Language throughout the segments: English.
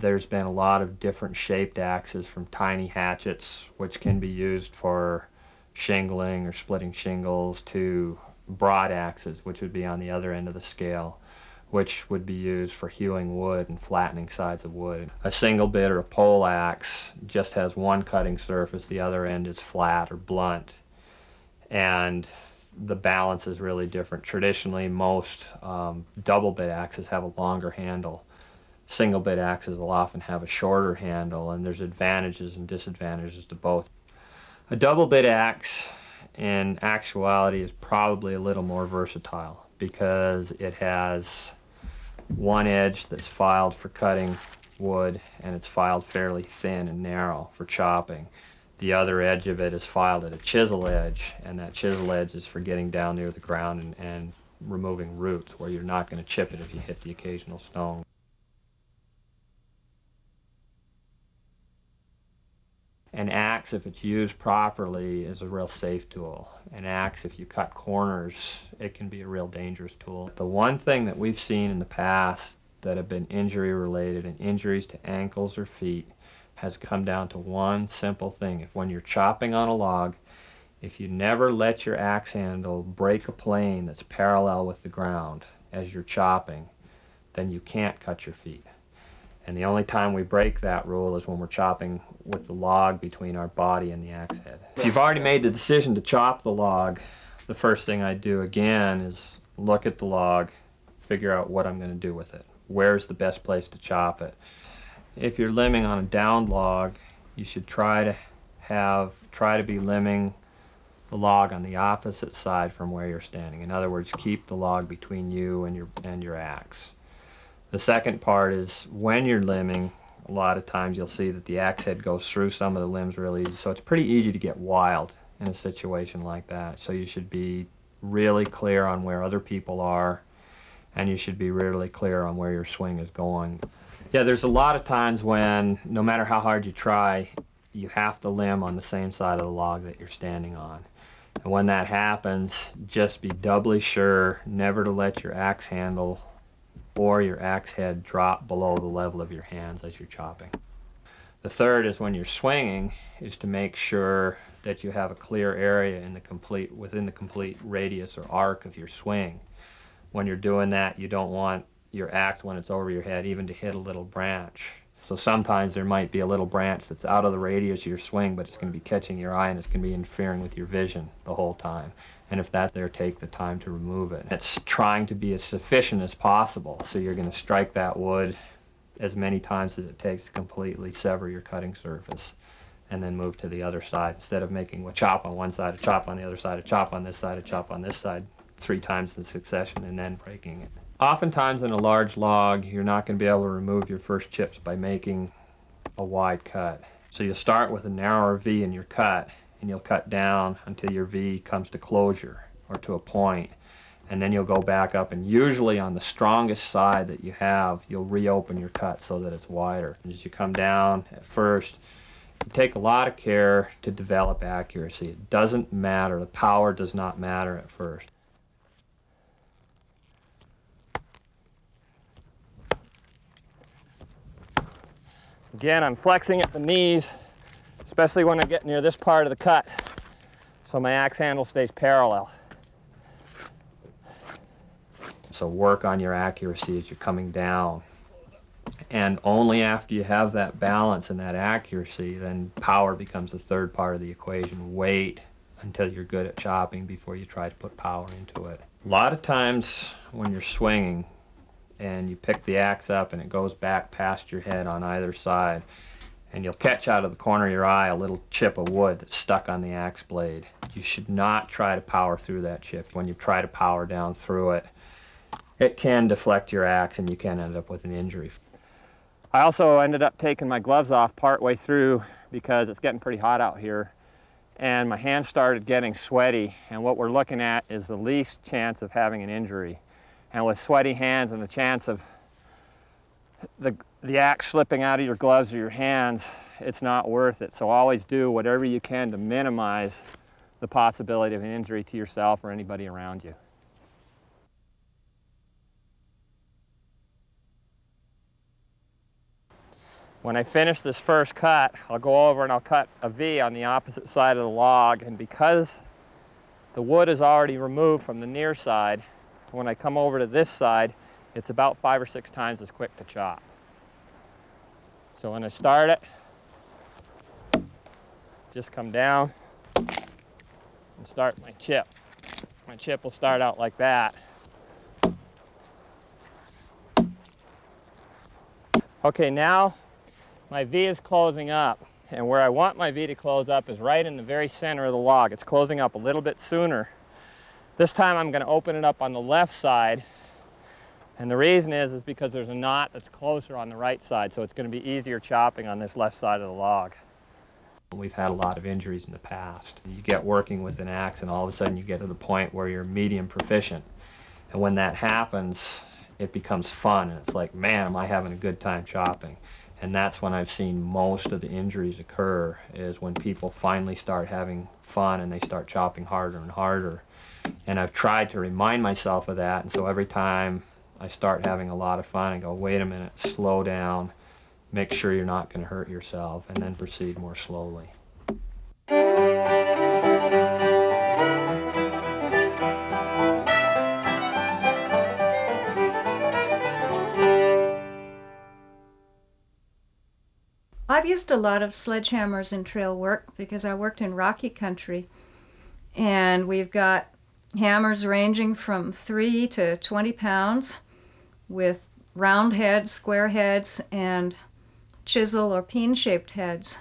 there's been a lot of different shaped axes from tiny hatchets, which can be used for shingling or splitting shingles, to broad axes, which would be on the other end of the scale, which would be used for hewing wood and flattening sides of wood. A single bit or a poll axe just has one cutting surface, the other end is flat or blunt. And the balance is really different. Traditionally, most um, double bit axes have a longer handle. Single bit axes will often have a shorter handle, and there's advantages and disadvantages to both. A double bit axe in actuality is probably a little more versatile because it has one edge that's filed for cutting wood and it's filed fairly thin and narrow for chopping. The other edge of it is filed at a chisel edge, and that chisel edge is for getting down near the ground and, and removing roots where you're not going to chip it if you hit the occasional stone. An axe, if it's used properly, is a real safe tool. An axe, if you cut corners, it can be a real dangerous tool. The one thing that we've seen in the past that have been injury related and injuries to ankles or feet has come down to one simple thing. If when you're chopping on a log, if you never let your axe handle break a plane that's parallel with the ground as you're chopping, then you can't cut your feet. And the only time we break that rule is when we're chopping with the log between our body and the axe head. If you've already made the decision to chop the log, the first thing I do again is look at the log, figure out what I'm going to do with it. Where's the best place to chop it? if you're limbing on a downed log, you should try to have, try to be limbing the log on the opposite side from where you're standing. In other words, keep the log between you and your, and your axe. The second part is when you're limbing, a lot of times you'll see that the axe head goes through some of the limbs really easy. So it's pretty easy to get wild in a situation like that. So you should be really clear on where other people are and you should be really clear on where your swing is going. Yeah, there's a lot of times when, no matter how hard you try, you have to limb on the same side of the log that you're standing on. And when that happens, just be doubly sure never to let your axe handle or your axe head drop below the level of your hands as you're chopping. The third is when you're swinging, is to make sure that you have a clear area in the complete, within the complete radius or arc of your swing. When you're doing that, you don't want your axe when it's over your head, even to hit a little branch. So sometimes there might be a little branch that's out of the radius of your swing, but it's going to be catching your eye and it's going to be interfering with your vision the whole time. And if that's there, take the time to remove it. It's trying to be as sufficient as possible. So you're going to strike that wood as many times as it takes to completely sever your cutting surface and then move to the other side instead of making a chop on one side, a chop on the other side, a chop on this side, a chop on this side three times in succession and then breaking it. Oftentimes in a large log, you're not going to be able to remove your first chips by making a wide cut. So you'll start with a narrower V in your cut, and you'll cut down until your V comes to closure or to a. And then you'll go back up, and usually on the strongest side that you have, you'll reopen your cut so that it's wider. And as you come down at first, you take a lot of care to develop accuracy. It doesn't matter, the power does not matter at first. Again, I'm flexing at the knees, especially when I get near this part of the cut, so my axe handle stays parallel. So work on your accuracy as you're coming down. And only after you have that balance and that accuracy, then power becomes the third part of the equation. Wait until you're good at chopping before you try to put power into it. A lot of times when you're swinging, and you pick the axe up and it goes back past your head on either side and you'll catch out of the corner of your eye a little chip of wood that's stuck on the axe blade. You should not try to power through that chip. When you try to power down through it, it can deflect your axe and you can end up with an injury. I also ended up taking my gloves off partway through because it's getting pretty hot out here and my hands started getting sweaty and what we're looking at is the least chance of having an injury. And with sweaty hands and the chance of the, the axe slipping out of your gloves or your hands, it's not worth it. So always do whatever you can to minimize the possibility of an injury to yourself or anybody around you. When I finish this first cut, I'll go over and I'll cut a V on the opposite side of the log. And because the wood is already removed from the near side, when I come over to this side, it's about five or six times as quick to chop. So when I start it, just come down and start my chip. My chip will start out like that. Okay, now my V is closing up. And where I want my V to close up is right in the very center of the log. It's closing up a little bit sooner. This time I'm going to open it up on the left side. And the reason is, is because there's a knot that's closer on the right side, so it's going to be easier chopping on this left side of the log. We've had a lot of injuries in the past. You get working with an axe and all of a sudden you get to the point where you're medium proficient. And when that happens, it becomes fun and it's like, man, am I having a good time chopping. And that's when I've seen most of the injuries occur is when people finally start having fun and they start chopping harder and harder. And I've tried to remind myself of that and so every time I start having a lot of fun, and go, wait a minute, slow down, make sure you're not going to hurt yourself, and then proceed more slowly. I've used a lot of sledgehammers in trail work because I worked in rocky country and we've got hammers ranging from 3 to 20 pounds with round heads, square heads, and chisel or peen-shaped heads.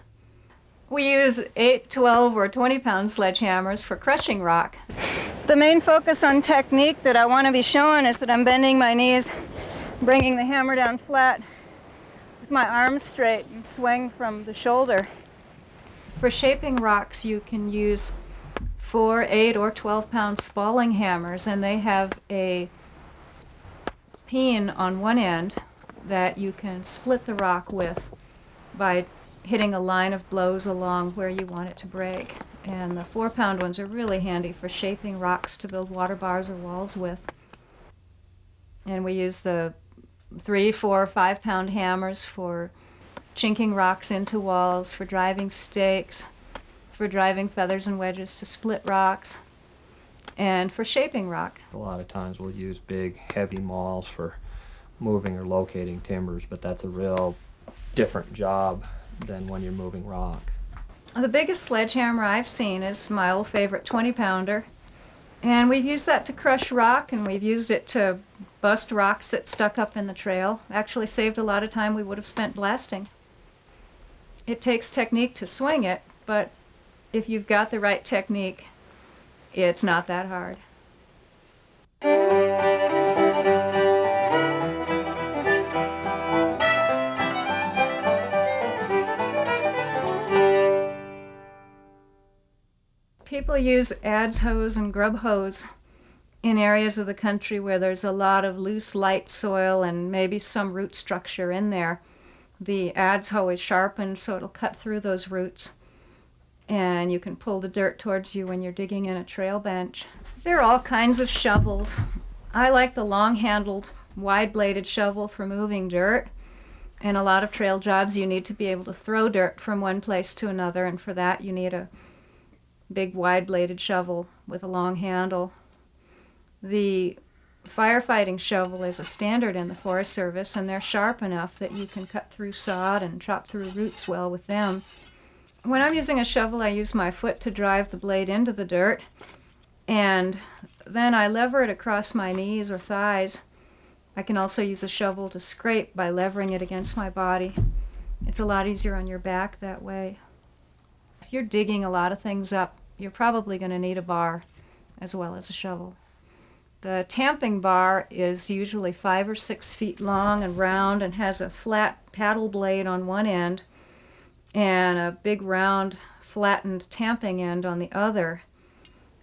We use 8, 12, or 20 pound sledgehammers for crushing rock. The main focus on technique that I want to be showing is that I'm bending my knees, bringing the hammer down flat with my arms straight and swing from the shoulder. For shaping rocks you can use 4, 8, or 12 pound spalling hammers and they have a peen on one end that you can split the rock with by hitting a line of blows along where you want it to break. And the four pound ones are really handy for shaping rocks to build water bars or walls with. And we use the three, four, five pound hammers for chinking rocks into walls, for driving stakes, for driving feathers and wedges to split rocks and for shaping rock. A lot of times we'll use big heavy mauls for moving or locating timbers, but that's a real different job than when you're moving rock. The biggest sledgehammer I've seen is my old favorite 20 pounder. And we've used that to crush rock and we've used it to bust rocks that stuck up in the trail. Actually saved a lot of time we would have spent blasting. It takes technique to swing it, but if you've got the right technique, it's not that hard. People use adze hoes and grub hoes in areas of the country where there's a lot of loose, light soil and maybe some root structure in there. The adze hoe is sharpened so it'll cut through those roots and you can pull the dirt towards you when you're digging in a trail bench. There are all kinds of shovels. I like the long-handled, wide-bladed shovel for moving dirt. In a lot of trail jobs you need to be able to throw dirt from one place to another and for that you need a big wide-bladed shovel with a long handle. The firefighting shovel is a standard in the Forest Service and they're sharp enough that you can cut through sod and chop through roots well with them. When I'm using a shovel, I use my foot to drive the blade into the dirt, and then I lever it across my knees or thighs. I can also use a shovel to scrape by levering it against my body. It's a lot easier on your back that way. If you're digging a lot of things up, you're probably going to need a bar as well as a shovel. The tamping bar is usually five or six feet long and round and has a flat paddle blade on one end and a big round flattened tamping end on the other.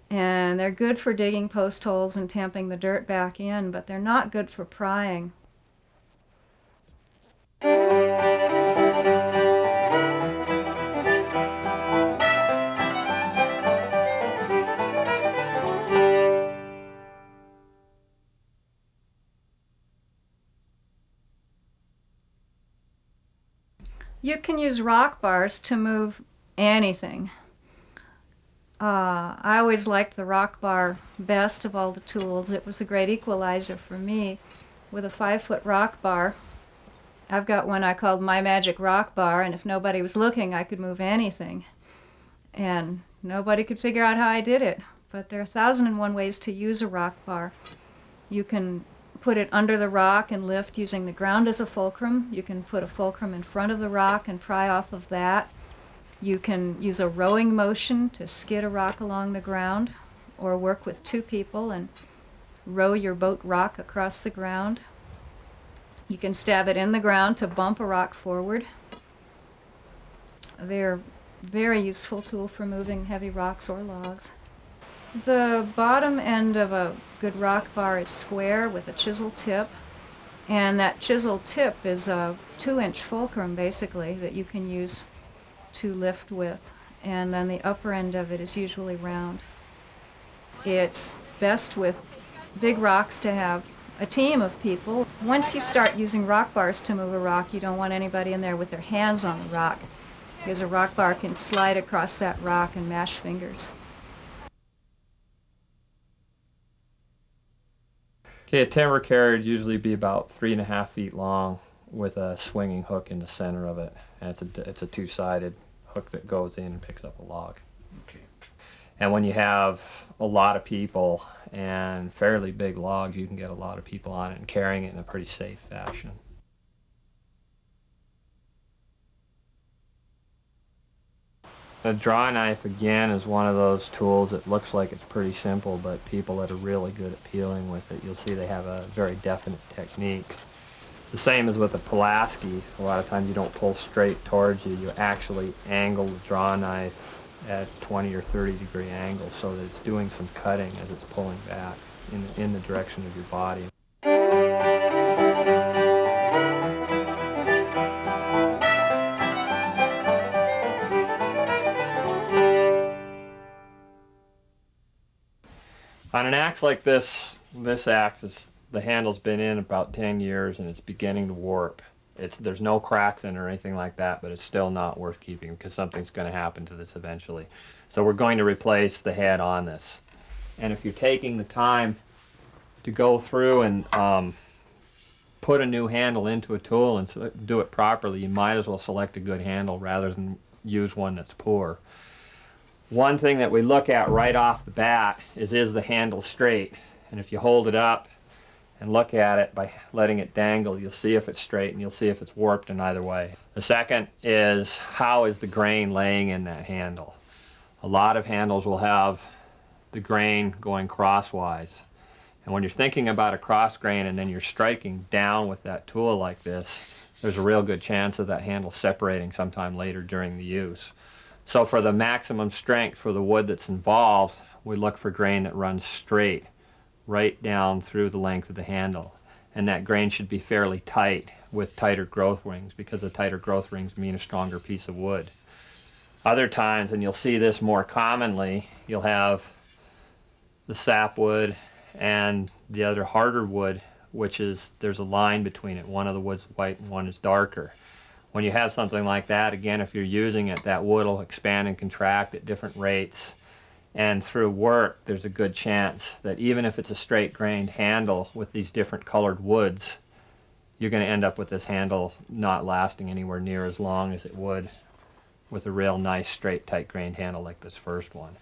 And they're good for digging post holes and tamping the dirt back in, but they're not good for prying. You can use rock bars to move anything. Uh, I always liked the rock bar best of all the tools. It was the great equalizer for me. With a five foot rock bar, I've got one I called My Magic Rock Bar, and if nobody was looking, I could move anything. And nobody could figure out how I did it. But there are a thousand and one ways to use a rock bar. You can put it under the rock and lift using the ground as a fulcrum. You can put a fulcrum in front of the rock and pry off of that. You can use a rowing motion to skid a rock along the ground or work with two people and row your boat rock across the ground. You can stab it in the ground to bump a rock forward. They're very useful tool for moving heavy rocks or logs. The bottom end of a good rock bar is square with a chisel tip. And that chisel tip is a two inch fulcrum basically that you can use to lift with. And then the upper end of it is usually round. It's best with big rocks to have a team of people. Once you start using rock bars to move a rock, you don't want anybody in there with their hands on the rock because a rock bar can slide across that rock and mash fingers. Okay, a timber carrier would usually be about three and a half feet long with a swinging hook in the center of it. And it's a, it's a two-sided hook that goes in and picks up a log. Okay. And when you have a lot of people and fairly big logs, you can get a lot of people on it and carrying it in a pretty safe fashion. A draw knife again is one of those tools that looks like it's pretty simple, but people that are really good at peeling with it, you'll see they have a very definite technique. The same as with a Pulaski. A lot of times you don't pull straight towards you, you actually angle the draw knife at 20 or 30 degree angle so that it's doing some cutting as it's pulling back in, in the direction of your body. On an axe like this, this axe is the handle's been in about 10 years and it's beginning to warp. It's there's no cracks in or anything like that, but it's still not worth keeping because something's going to happen to this eventually. So we're going to replace the head on this. And if you're taking the time to go through and um, put a new handle into a tool and do it properly, you might as well select a good handle rather than use one that's poor. One thing that we look at right off the bat is is the handle straight? And if you hold it up and look at it by letting it dangle, you'll see if it's straight and you'll see if it's warped in either way. The second is how is the grain laying in that handle? A lot of handles will have the grain going crosswise. And when you're thinking about a cross grain and then you're striking down with that tool like this, there's a real good chance of that handle separating sometime later during the use. So for the maximum strength for the wood that's involved, we look for grain that runs straight, right down through the length of the handle. And that grain should be fairly tight with tighter growth rings because the tighter growth rings mean a stronger piece of wood. Other times, and you'll see this more commonly, you'll have the sapwood and the other harder wood, which is there's a line between it. One of the wood's white and one is darker. When you have something like that, again, if you're using it, that wood will expand and contract at different rates. And through work, there's a good chance that even if it's a straight grained handle with these different colored woods, you're going to end up with this handle not lasting anywhere near as long as it would with a real nice straight tight grained handle like this first one.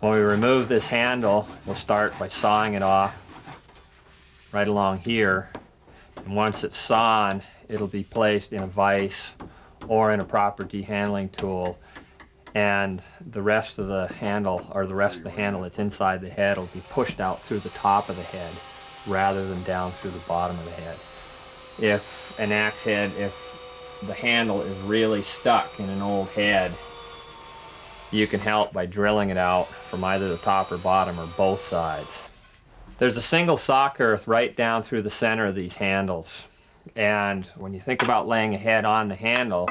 When we remove this handle, we'll start by sawing it off right along here. And once it's sawn, it'll be placed in a vise or in a proper dehandling tool. And the rest of the handle, or the rest of the handle that's inside the head, will be pushed out through the top of the head rather than down through the bottom of the head. If an axe head, if the handle is really stuck in an old head, you can help by drilling it out from either the top or bottom or both sides. There's a single saw kerf right down through the center of these handles. And when you think about laying a head on the handle,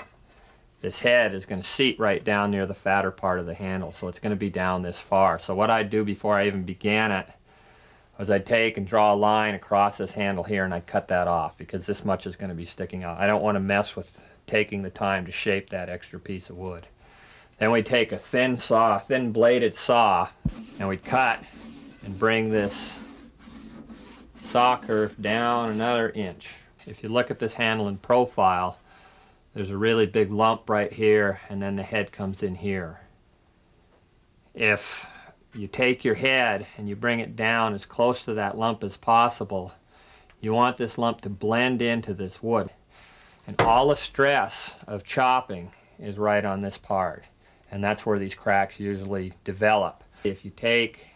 this head is going to seat right down near the fatter part of the handle. So it's going to be down this far. So what I'd do before I even began it, was I'd take and draw a line across this handle here and I'd cut that off because this much is going to be sticking out. I don't want to mess with taking the time to shape that extra piece of wood. Then we take a thin saw, a thin bladed saw, and we cut and bring this curve down another inch. If you look at this handle in profile, there's a really big lump right here and then the head comes in here. If you take your head and you bring it down as close to that lump as possible, you want this lump to blend into this wood. And all the stress of chopping is right on this part. And that's where these cracks usually develop. If you take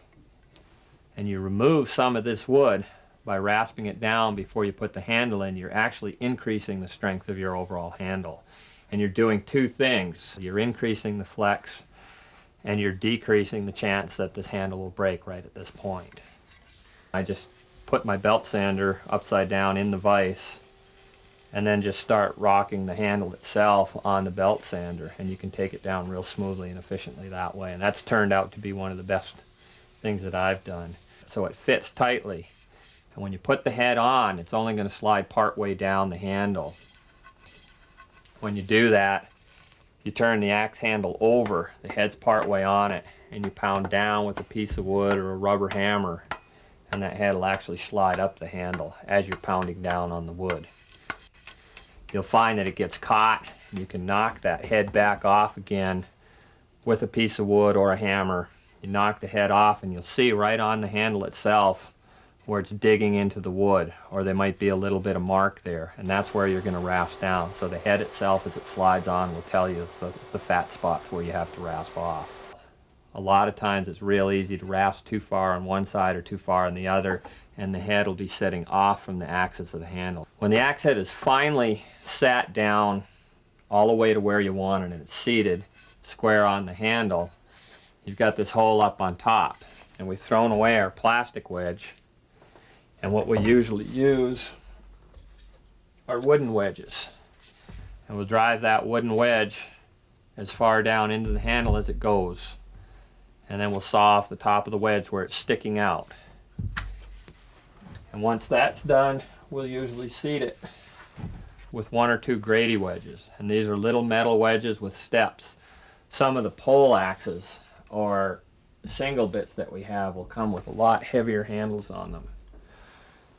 and you remove some of this wood by rasping it down before you put the handle in, you're actually increasing the strength of your overall handle. And you're doing two things. You're increasing the flex and you're decreasing the chance that this handle will break right at this point. I just put my belt sander upside down in the vise and then just start rocking the handle itself on the belt sander and you can take it down real smoothly and efficiently that way and that's turned out to be one of the best things that I've done. So it fits tightly and when you put the head on it's only going to slide part way down the handle. When you do that you turn the axe handle over, the head's part way on it, and you pound down with a piece of wood or a rubber hammer, and that head will actually slide up the handle as you're pounding down on the wood. You'll find that it gets caught, and you can knock that head back off again with a piece of wood or a hammer. You knock the head off, and you'll see right on the handle itself where it's digging into the wood or there might be a little bit of mark there and that's where you're going to rasp down so the head itself as it slides on will tell you the, the fat spots where you have to rasp off. A lot of times it's real easy to rasp too far on one side or too far on the other and the head will be setting off from the axis of the handle. When the axe head is finally sat down all the way to where you want it and it's seated square on the handle, you've got this hole up on top and we've thrown away our plastic wedge and what we usually use are wooden wedges. And we'll drive that wooden wedge as far down into the handle as it goes. And then we'll saw off the top of the wedge where it's sticking out. And once that's done, we'll usually seat it with one or two Grady wedges. And these are little metal wedges with steps. Some of the poll axes or single bits that we have will come with a lot heavier handles on them.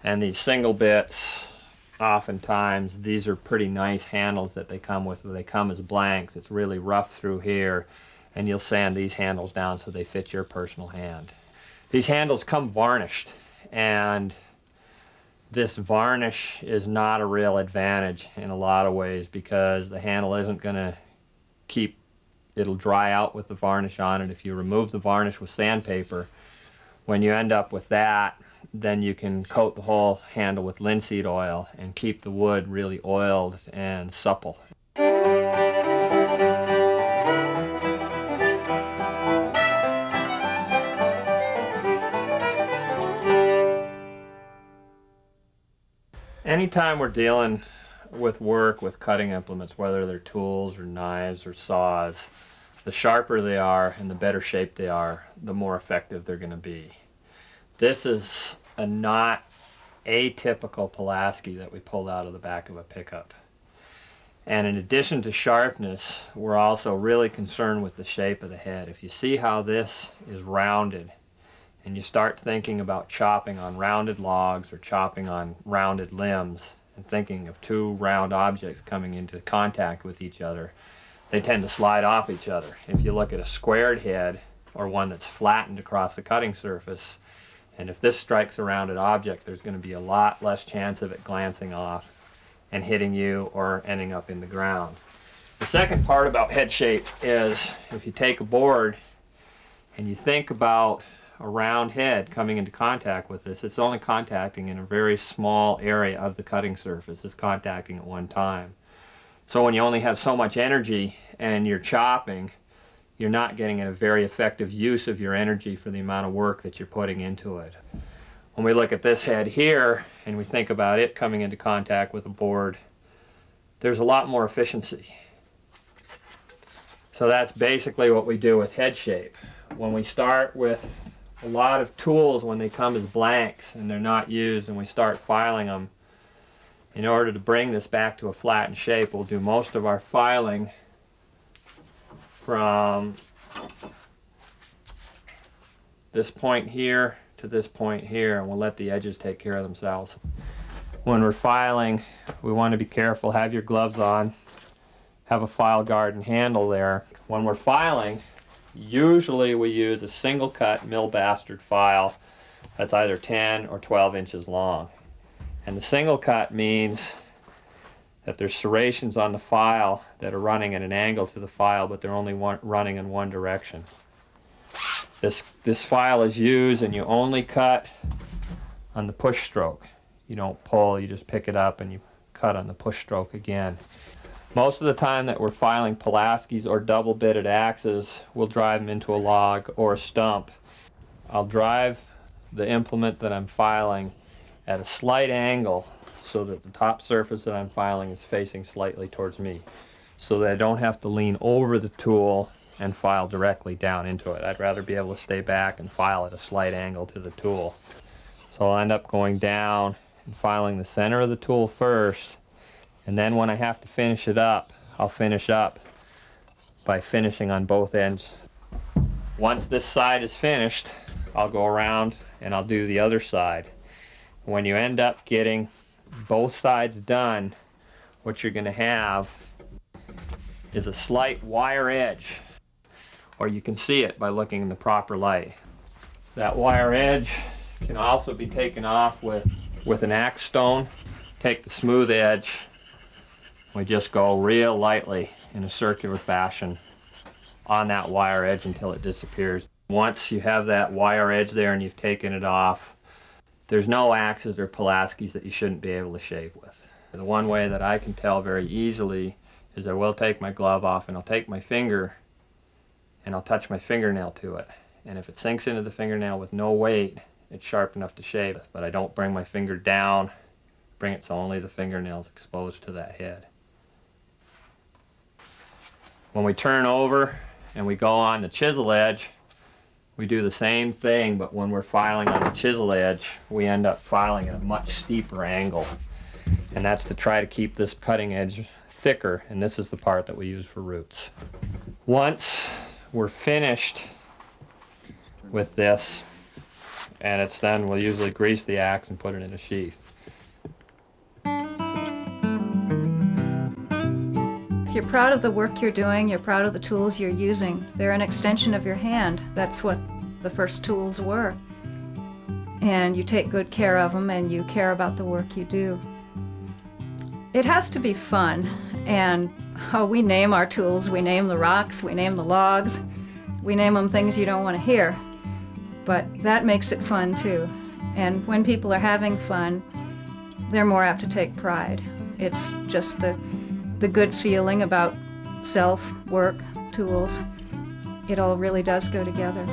And these single bits, oftentimes, these are pretty nice handles that they come with. They come as blanks. It's really rough through here. And you'll sand these handles down so they fit your personal hand. These handles come varnished. And this varnish is not a real advantage in a lot of ways because the handle isn't going to keep, it'll dry out with the varnish on it. If you remove the varnish with sandpaper, when you end up with that, then you can coat the whole handle with linseed oil and keep the wood really oiled and supple. Anytime we're dealing with work with cutting implements, whether they're tools or knives or saws, the sharper they are and the better shape they are, the more effective they're going to be. This is a not atypical Pulaski that we pulled out of the back of a pickup. And in addition to sharpness, we're also really concerned with the shape of the head. If you see how this is rounded, and you start thinking about chopping on rounded logs or chopping on rounded limbs, and thinking of two round objects coming into contact with each other, they tend to slide off each other. If you look at a squared head, or one that's flattened across the cutting surface, and if this strikes a rounded object, there's going to be a lot less chance of it glancing off and hitting you or ending up in the ground. The second part about head shape is if you take a board and you think about a round head coming into contact with this, it's only contacting in a very small area of the cutting surface. It's contacting at one time. So when you only have so much energy and you're chopping, you're not getting a very effective use of your energy for the amount of work that you're putting into it. When we look at this head here and we think about it coming into contact with a board, there's a lot more efficiency. So that's basically what we do with head shape. When we start with a lot of tools when they come as blanks and they're not used and we start filing them in order to bring this back to a flattened shape we'll do most of our filing from this point here to this point here and we'll let the edges take care of themselves when we're filing we want to be careful have your gloves on have a file guard and handle there when we're filing Usually we use a single cut mill bastard file that's either 10 or 12 inches long. And the single cut means that there's serrations on the file that are running at an angle to the file, but they're only one, running in one direction. This, this file is used and you only cut on the push stroke. You don't pull, you just pick it up and you cut on the push stroke again. Most of the time that we're filing Pulaskis or double bitted axes, we'll drive them into a log or a stump. I'll drive the implement that I'm filing at a slight angle so that the top surface that I'm filing is facing slightly towards me so that I don't have to lean over the tool and file directly down into it. I'd rather be able to stay back and file at a slight angle to the tool. So I'll end up going down and filing the center of the tool first and then when I have to finish it up, I'll finish up by finishing on both ends. Once this side is finished, I'll go around and I'll do the other side. When you end up getting both sides done, what you're gonna have is a slight wire edge, or you can see it by looking in the proper light. That wire edge can also be taken off with, with an axe stone. Take the smooth edge we just go real lightly in a circular fashion on that wire edge until it disappears. Once you have that wire edge there and you've taken it off, there's no axes or Pulaskis that you shouldn't be able to shave with. The one way that I can tell very easily is I will take my glove off and I'll take my finger and I'll touch my fingernail to it. And if it sinks into the fingernail with no weight, it's sharp enough to shave. But I don't bring my finger down, bring it so only the fingernail's exposed to that head. When we turn over and we go on the chisel edge, we do the same thing, but when we're filing on the chisel edge, we end up filing at a much steeper angle. And that's to try to keep this cutting edge thicker, and this is the part that we use for roots. Once we're finished with this, and it's then, we'll usually grease the axe and put it in a sheath. You're proud of the work you're doing, you're proud of the tools you're using, they're an extension of your hand. That's what the first tools were. And you take good care of them and you care about the work you do. It has to be fun, and oh, we name our tools. We name the rocks, we name the logs, we name them things you don't want to hear. But that makes it fun too. And when people are having fun, they're more apt to take pride. It's just the the good feeling about self, work, tools. It all really does go together.